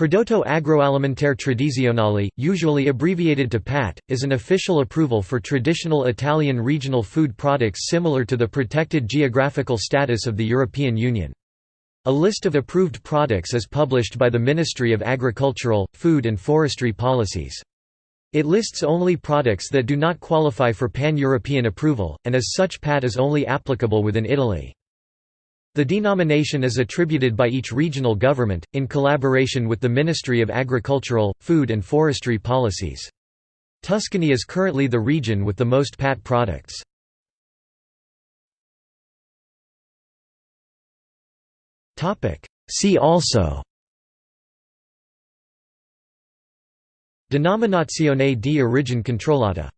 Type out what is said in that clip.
Prodotto Agroalimentare Tradizionale, usually abbreviated to PAT, is an official approval for traditional Italian regional food products similar to the protected geographical status of the European Union. A list of approved products is published by the Ministry of Agricultural, Food and Forestry Policies. It lists only products that do not qualify for pan-European approval, and as such PAT is only applicable within Italy. The denomination is attributed by each regional government, in collaboration with the Ministry of Agricultural, Food and Forestry Policies. Tuscany is currently the region with the most PAT products. See also Denominazione di origine controllata